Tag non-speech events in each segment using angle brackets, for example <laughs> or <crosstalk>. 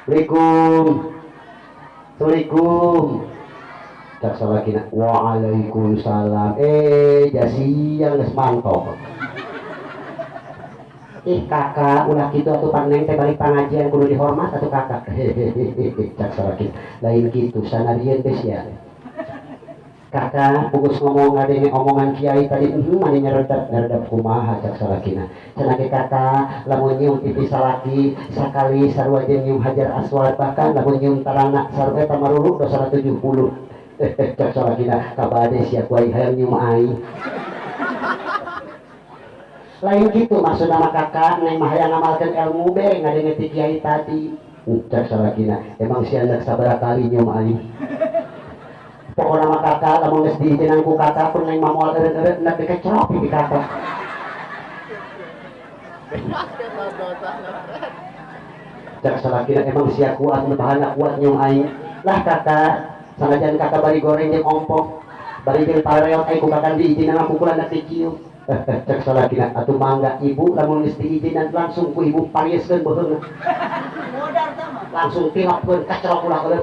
Assalamualaikum. Assalamualaikum. Tak salah kina Waalaikumsalam. Eh jasiang geus mantap. Ih kakak ulah gitu atau paneng teh balik pengajian kudu dihormat atau kakak. Hehehe cak salah lain gitu sanadieun teh sia kakak fokus ngomong ada ini omongan kiai tadi hmm mana nyeredap nyeredap kumaha cak salakina cenah ge kakak lamun nyium pipi salaki sakali sarua jeung nyium hajar aswad bahkan lamun nyium tarana sarua eta maruluk dosa 70 <laughs> cak salakina kabade sia ku aing hayang nyium aing lain gitu maksud nama kakak neng mah hayang ngamalkeun ilmu be ngadenge ti kiai tadi. Cak salakina emang sia anak sabaraha kali nyium aing pokoknya nama kakak lamun geus diizinan ku kakak pun neng mamual eureut-eureut hendak dikecelok pipi kakak cak salakina emang sia kuat bahana kuat nyium aing. Lah kakak sanajan kakak bari goreng jeung ompong bari jeung pareot aing ku kakak diizinan pukulan da cium cek salakina atuh mangga ibu lamun geus diizinan langsung ku ibu parieskeun beuheung langsung tilapkeun kacelok ulah ulah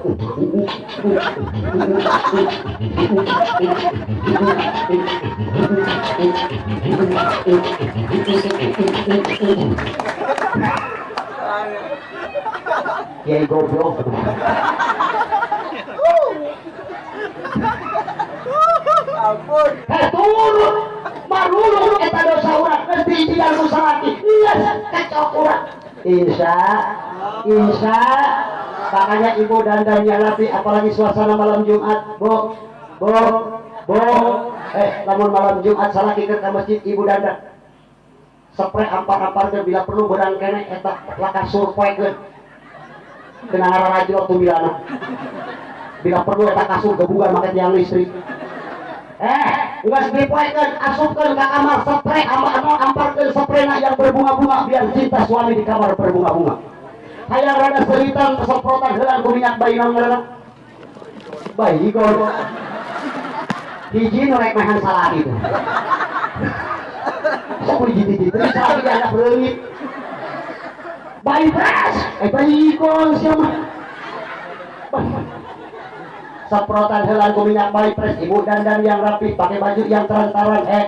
Kiai goblok. Ampun. Heh turun. Marulung eta dosa urang geus diizinan ku salaki iya kacok urang Insya Insya makanya ibu dan dan Nabi apalagi suasana malam Jumat bo bo bo eh namun malam Jumat salah ke ke masjid ibu dan dan spray ampar-ampar bila perlu berang kene eta laka surpoekeun kena ngararajul tuh bila bila perlu eta kasur gabungan make tiang listrik. Eh nggak dipoekeun asupkeun ka kamar spray ampar amparkeun spray yang berbunga-bunga biar cinta suami di kamar berbunga-bunga hayang rada seritan kesemprotan heula ku minyak bayi naon ngaranna bayi gol hiji nu rek mehan salah itu. Sok hiji hiji terus salah di anak leungit bayi fresh. Eh bayi gol siapa? Semprotan heula ku minyak bayi fresh. Ibu dandan yang rapi pakai baju yang transparan eh.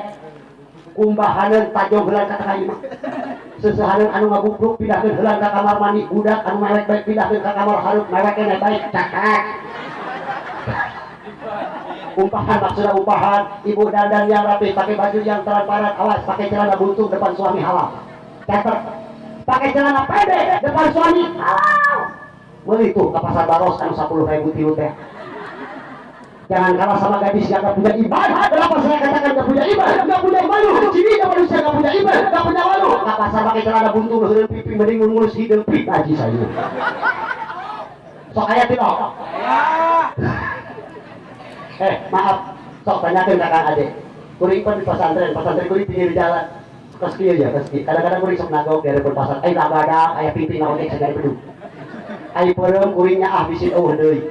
Kumbahaneun tajong heula ka tengah imah sesehareun anu ngabubruk pindahkeun heula ka kamar mandi budak anu mewek baik pindahkeun ka kamar hareup mewek kene baik cakak. Umpahan maksudnya umpahan ibu dandan yang rapi pakai baju yang transparan awas pakai celana buntung depan suami halal catat pakai celana pendek depan suami halal beli tuh ke pasar baros anu 10 ribu tilu teh jangan kalah sama gadis yang gak punya ibadah kenapa saya katakan gak punya ibadah gak punya malu. Sini gak manusia gak punya ibadah gak punya malu. Ke pasar pakai celana buntung heureun pipi mending ngurus hidup pit aji saya. Sok aya tidak eh maaf. Sok tanyakan kakak adik. Kuring pun di pesantren. Pesantren kuring pinggir jalan. Kes kieu ya kes kieu kadang-kadang kuring sok nagok dari pasar ai babadak aya pipi naon teh sagari bedug ai peureum kuringnya ah bisin eueuh deui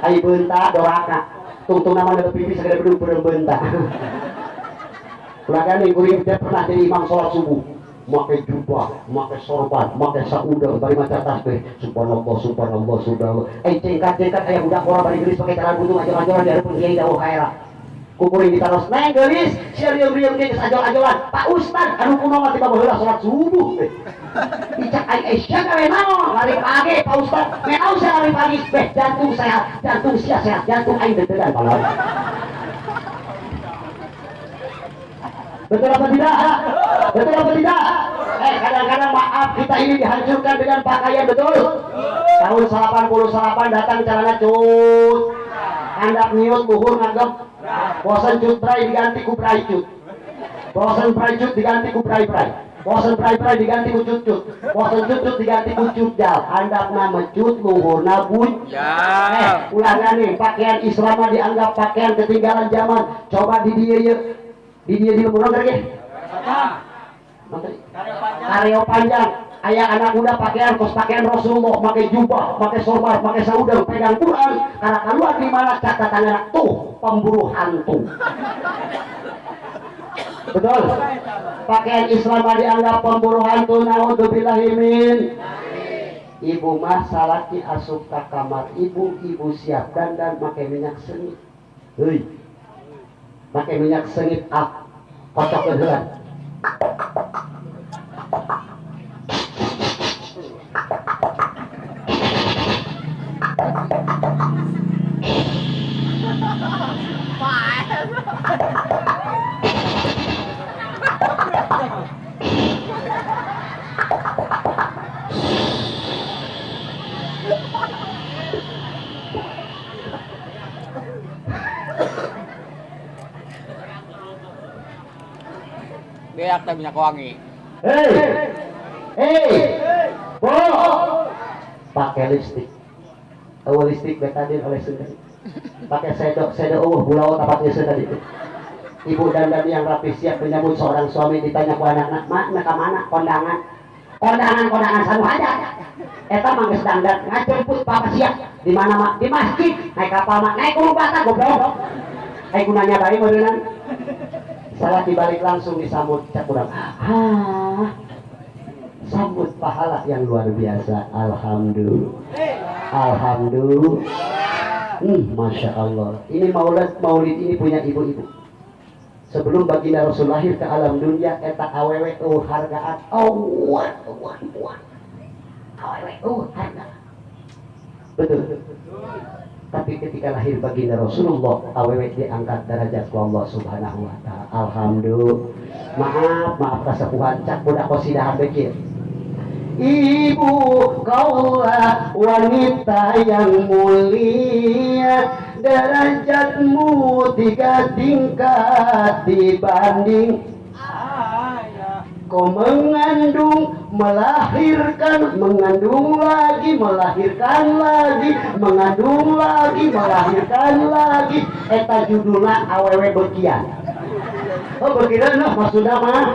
ai beunta doraka tungtung nama ada pipi segera peureum beunta Kulagan nih kuring teh pernah jadi imam sholat subuh make jubah, make sorban, make saudang, bari maca tasbih, subhanallah, subhanallah, subhanallah. Eh cengkat-cengkat aya budak orang bari gelis pakai tangan buntung aja-ajalan di hadapan kiai dawuh kaera. Kukuring ditaros, neng gelis, sia rieum-rieum ge geus ajol-ajolan. Pak Ustad, anu kumaha tiba baheula salat subuh. Dicak ai ai sia gawe naon? Lari pagi Pak Ustad. Menaon sia lari pagi? Beh, jantung sehat, jantung sia sehat, jantung aing deg-degan palawan. Betul apa tidak? Betul apa tidak? Eh kadang-kadang maaf kita ini dihancurkan dengan pakaian betul. Tahun 88 datang celana cut. Handap niut buhur nganggep. Bosan cut bray diganti ku bray cut. Bosan bray cut diganti ku bray bray. Bosan bray bray diganti ku cut cut. Bosan cut cut diganti ku cut jal. Handap nama cut luhur nabun. ya Eh, ulangan nih, pakaian Islam mah dianggap pakaian ketinggalan zaman. Coba di dia ya. Di dia di lemur lagi. Menteri. Kareo panjang. Ayah anak muda pakaian kos pakaian Rasulullah, pakai jubah, pakai sorban, pakai saudara, pegang Quran. Karena keluar di mana catatan anak tuh pemburu hantu. Betul. Pakaian Islam dianggap pemburu hantu. Naudzubillahimin. ibu mah salaki asup ka kamar ibu ibu siap dandan pakai minyak sengit heuy pakai minyak sengit ah kocok heula Beak teh minyak wangi. hei! Hei! Bo pakai lipstik. Eueuh lipstik betadin oleh Sunda pakai sedok sedok eueuh bulau tapatnya Sunda itu ibu dandan yang rapi siap menyambut seorang suami ditanya ku anak mak nak mana? Kondangan. Kondangan kondangan sanu aja. Eta mah geus dandan ngajemput papa siap. Di mana mak? Di masjid. Naik kapal mak. Naik gunung bata goblok. Naik gunanya bae meureunnan salah dibalik langsung disambut cak kurang. Ah sambut pahala yang luar biasa. Alhamdulillah. Alhamdulillah. Hmm, masya Allah. Ini maulid maulid ini punya ibu-ibu. Sebelum baginda Rasul lahir ke alam dunia eta awewe oh hargaan oh wah wah awewe oh hargaan betul tapi ketika lahir baginda Rasulullah awewe diangkat derajat ku Allah subhanahu wa ta'ala. Alhamdulillah. Maaf maaf kasepuhan cak budak kosidahan bekir Ibu kaulah wanita yang mulia. Derajatmu tiga tingkat dibanding Kau mengandung, melahirkan, mengandung lagi, melahirkan lagi, mengandung lagi, melahirkan lagi. Eta judulnya awewe bekian. Oh bekian lah maksudnya mah.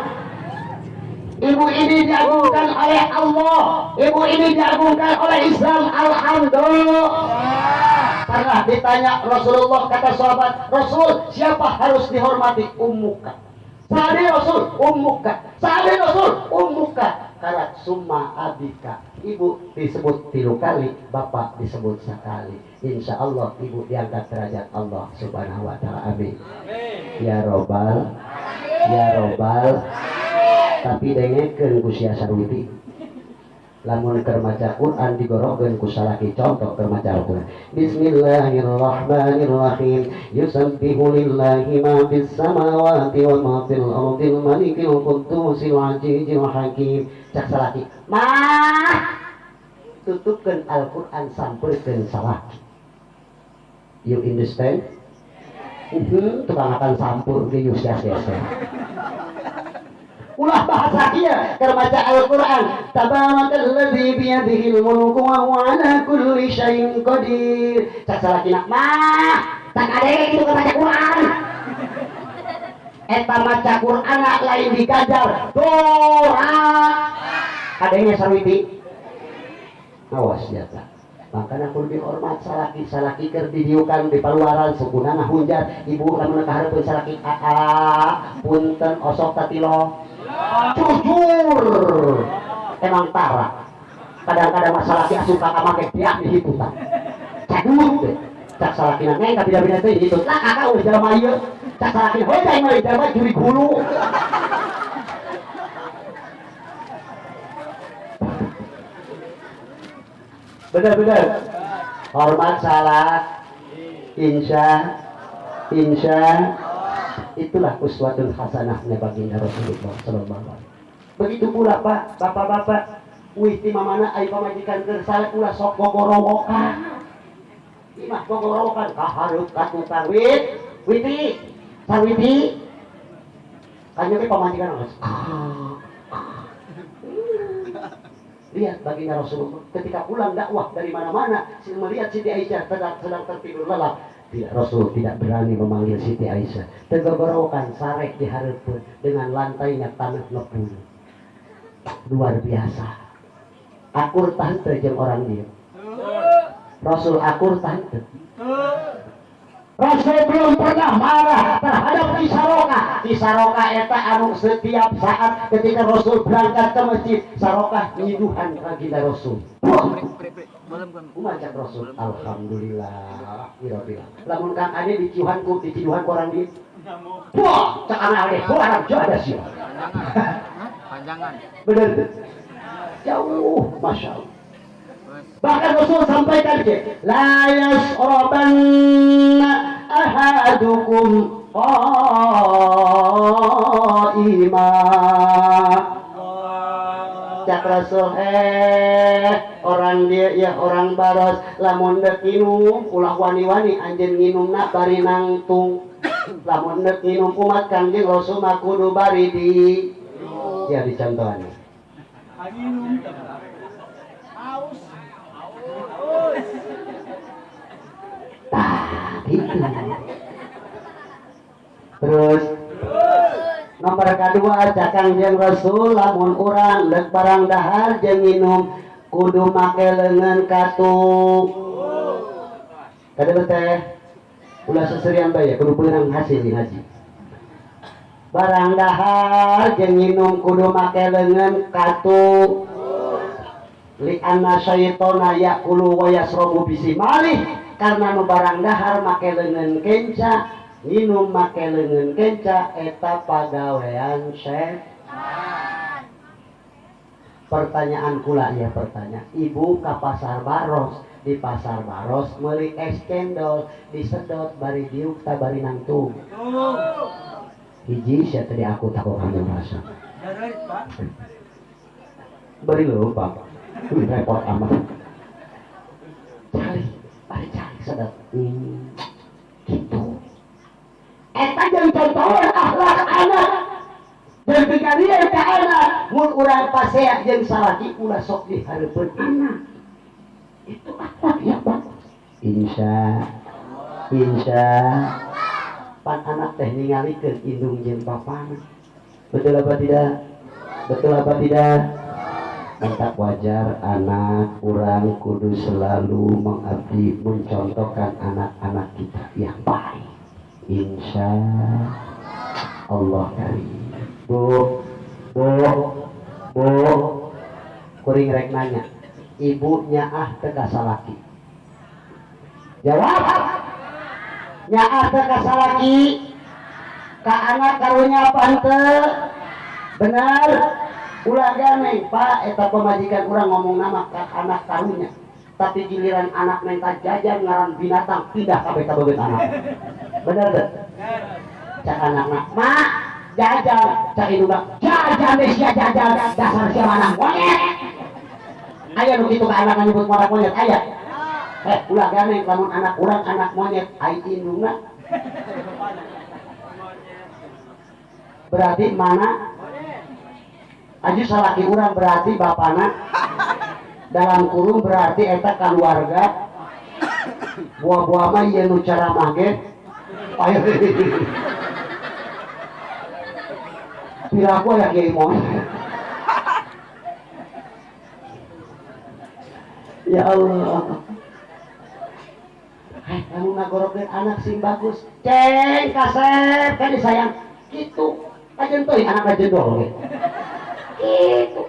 Ibu ini diagungkan oleh Allah. Ibu ini diagungkan oleh Islam. Alhamdulillah. Pernah ditanya Rasulullah kata sahabat, Rasul siapa harus dihormati? Ummuka. Sahabat Rasul, ummuka. Sahabat Rasul, ummuka. Karena summa abika. Ibu disebut tilu kali, bapak disebut sekali. Insya Allah ibu diangkat derajat Allah subhanahu wa ta'ala. Amin. Ya Robbal. Ya Robbal. Tapi dengekeun ku sia sarwiti. Lamun keur maca Quran digorokeun ku salaki contoh keur maca Al-Quran. Bismillahirrahmanirrahim. Yusabbihu lillahi ma fis samawati wa ma fil ardil malikil quddusil azizil hakim. Cak salaki. Mah tutupkeun Al-Quran sampurkeun salaki. You understand? Mhm, tukang akan sampur di Yusya ulah bahasa keur maca Al-Qur'an. Tabarakalladzi biyadihi al-mulku wa huwa ala kulli syai'in qadir. Cak salakina mah tak ada yang gitu maca Quran. Eta maca Quran lain dikajar doa. Adanya sarwiti awas ya tak makanya aku lebih hormat salaki salaki ker didiukan di paluaran sukuna ngahunjar ibu lamun kahareupeun salaki aa punten osok tatilo jujur. Emang tara kadang-kadang masalah dia suka kayak dia di situ tak deh. Cak salakina. Neng tapi tidak bisa itu lah kakak udah jalan aja cak salakina hoi jangan malah jalan curi gulu bener-bener hormat salah. Insya insya itulah uswatun hasanahnya baginda Rasulullah Sallallahu Alaihi Begitu pula Pak, Bapak-bapak, witi mamana ai pamajikan kersale pula sok gogorowokan. Imah gogorowokan kahareup ka tukang wit, witi, sawiti. Kanya ke pamajikan geus. Lihat baginda Rasulullah ketika pulang dakwah dari mana-mana, melihat Siti Aisyah sedang sedang tertidur lelap, tidak Rasul tidak berani memanggil Siti Aisyah. Tegogorokan sarek diharapkan dengan lantainya tanah lepung luar biasa. Akur tante jeung orang dia. Rasul akur tante belum pernah marah terhadap Kisaroka. Kisaroka eta anu setiap saat ketika Rasul berangkat ke masjid, Saroka nyiduhan baginda Rasul. Umat Rasul Alhamdulillah Alhamdulillah Lamun kang ade di ciuhan ku di ciuhan ku orang di Wah, cak anak ade, wah anak jo ada sih. Panjangan. Bener. Jauh, masya Allah. Bahkan Rasul sampaikan ke, la yasrabanna ahadukum qaima. Cak Rasul eh orang dia ya orang baros lamun dek minum ulah wani-wani anjeun nginumna bari nangtung lamun dek minum umat kanjeng Rasul mah kudu bari di. Ya dicontohan Gitu. Terus nomor kedua cakang jeung Rasul lamun urang dek barang dahar jeung minum kudu make leungeun katung. Kada teh ulah seserian bae kudu beunang hasil di ngaji. Barang dahar jeung minum kudu make leungeun katung. Li anna syaitona yakulu wa yasrabu bisimalih karena nu barang dahar make leungeun kenca minum make leungeun kenca eta pagawean setan pertanyaan kula ya pertanyaan ibu ke pasar baros? Di pasar baros meuli es cendol disedot bari diuk ta bari nangtung. Hiji sia tadi aku takut kamu rasa beri lo pak. Repot amat sedot hmm. gitu. Eta jeung contohan akhlak anak. Dan pikarian ke anak mun urang paseak jeung salaki ulah sok dihareupeun anak. Itu akhlak yang bagus insya insya. Pan anak teh ningalikeun indung jeung bapana. Betul apa tidak? Betul apa tidak Entah wajar anak orang kudu selalu mengabdi mencontohkan anak-anak kita yang baik. Insya Allah karim. Bu Bu Bu. Kuring rek nanya Ibunya ah teka salaki Jawab. Nyaah teka salaki Ka anak karunya pante. Benar Ulah ganeng Pak Eta pemajikan orang ngomong nama ke anak karunya. Tapi giliran anak minta jajan ngaran binatang ke beta bebet anak. Bener deh cak anak nak mak jajan. Cak induk jajan deh sia jajan. Dasar sia mana monyet. Ayah nu kitu ka anak nyebut orang monyet ayah eh ulah ganeng lamun anak urang anak monyet ai indungna <laughs> berarti mana Aji salaki urang berarti bapana. Dalam kurung berarti eta keluarga buah-buah mah ieu nu cara mage piraku ya kiai mon. Ya Allah. Hei, kamu ngagorokeun anak sing bagus. Ceng kasep kan disayang gitu. Aja tuh anak aja dong gitu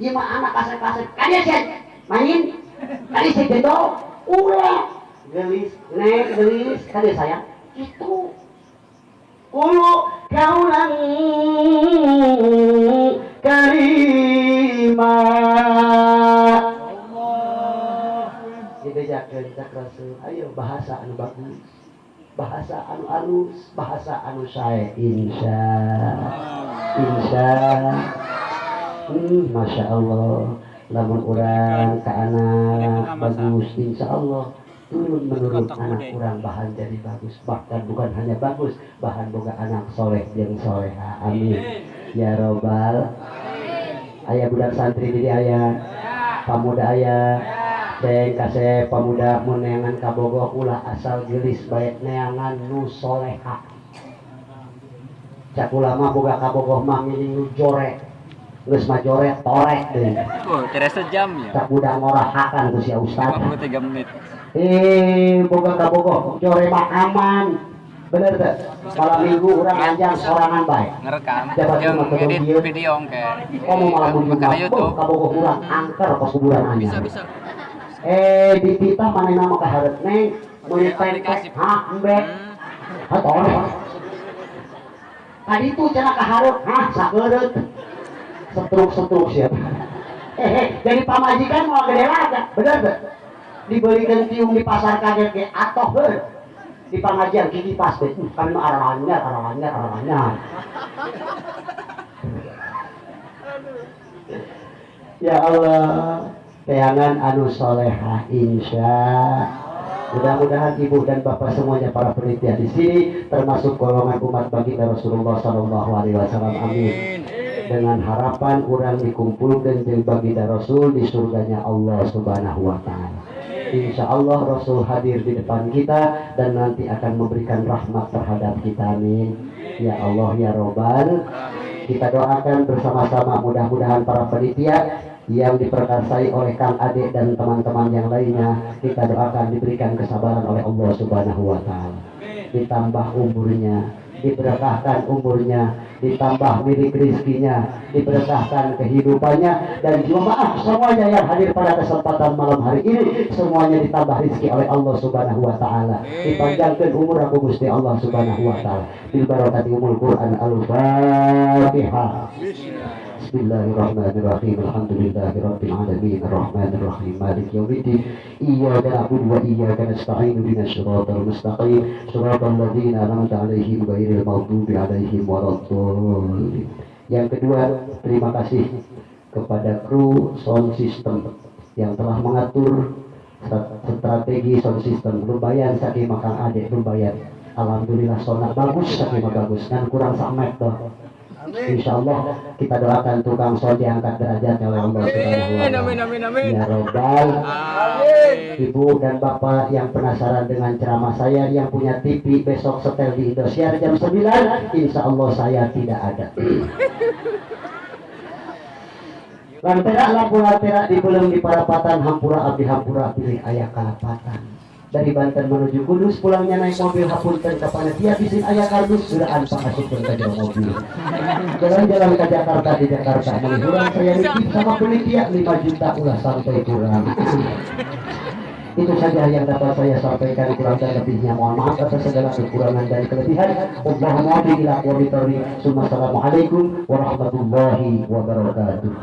Iya mah anak kasep-kasep sih main. Tadi saya gendong ulah gelis. Nek gelis. Kalian sayang itu. Kulu kaulan karima Dibejakeun cak Rasul ayo bahasa anu bagus. Bahasa anu alus bahasa anu sae insya. Insya hmm, masya Allah. Lamun orang ke anak bagus insya Allah. Turun menurut anak orang bahan jadi bagus. Bahkan bukan hanya bagus bahan boga anak soleh yang soleha amin. Ya robbal. Ayah budak santri jadi ayah. Pemuda ayah. Ceng kasih pemuda menengan kabogoh ulah asal gelis baik neangan nu soleha. Cak ulama boga kabogoh mah nu jorek geus mah jorek torek deh Oh, kira sejam ya. tak budak ngorahakan ku si ustad 53 menit. eh boga kabogoh jore mah aman bener teh malam minggu orang anjang sorangan baik Ngerekam Jabat yang cuma ketemu edit dia. video ke. kamu malah Makanya menjual YouTube. kabogoh orang angker pas kuburan Bisa anjang bisa. eh dititah mana nama kaharep neng meuli Aplikasi. tempe hah embe Hmm. atau tadi itu cenah kaharep hah sageureup setruk-setruk siapa? Eh jadi pamajikan mau gede aja bener tuh dibelikan tiung di pasar kaget ke atau ber di pengajian gigi pas deh. Uh, kan arahannya arahannya arahannya ya Allah teangan anu soleha insya. Mudah-mudahan ibu dan bapak semuanya para penelitian di sini termasuk golongan umat baginda Rasulullah Shallallahu Alaihi Wasallam. Amin dengan harapan orang dikumpulkan jeung baginda Rasul di surganya Allah Subhanahu wa taala. Insya Allah Rasul hadir di depan kita dan nanti akan memberikan rahmat terhadap kita amin. Ya Allah ya Robbal kita doakan bersama-sama mudah-mudahan para panitia yang diperkasai oleh Kang Ade dan teman-teman yang lainnya kita doakan diberikan kesabaran oleh Allah Subhanahu wa taala ditambah umurnya diberkahkan umurnya ditambah milik rizkinya diberkahkan kehidupannya dan juga maaf semuanya yang hadir pada kesempatan malam hari ini semuanya ditambah rizki oleh Allah subhanahu wa ta'ala. Dipanjangkan umur aku Gusti Allah subhanahu wa ta'ala. Bil barakati umul Quran al-Fatihah Bismillahirrahmanirrahim. Alhamdulillahirabbil alamin. Arrahmanir rahim Malik yaumiddin Iyyaka na'budu wa iyyaka nasta'in Ihdinas siratal mustaqim Siratal ladzina an'amta 'alaihim ghairil maghdubi 'alaihim waladdallin. Yang kedua, terima kasih kepada kru sound system yang telah mengatur strategi sound system. Lumayan saking makang adik lumayan Alhamdulillah sonar bagus saking bagus. Kan kurang samet toh Insya Allah kita doakan tukang sound diangkat derajatnya oleh Allah Subhanahu wa Ta'ala. amin, amin, amin. Ya Robbal, Amin. Ibu dan Bapak yang penasaran dengan ceramah saya yang punya TV besok setel di Indosiar jam 9 Insya Allah saya tidak ada Lantera lampu lantera di belum di parapatan Hampura abdi Hampura pilih ayah kalapatan dari Banten menuju Kudus pulangnya naik mobil hapunten ke panitia bisin ayah kardus suraan pangasupun ke jauh mobil. Jalan-jalan ke Jakarta di Jakarta menghilang saya nitip sama penitia 5 juta ulah sampai kurang. Itu saja yang dapat saya sampaikan kurang dan lebihnya. Mohon maaf atas segala kekurangan dan kelebihan. Allahumma bila Assalamualaikum warahmatullahi wabarakatuh